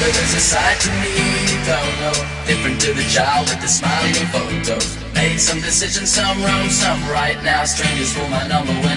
but there's a side to me you don't know. Different to the child with the smiling photos. Made some decisions, some wrong, some right now. Strangers for my number one.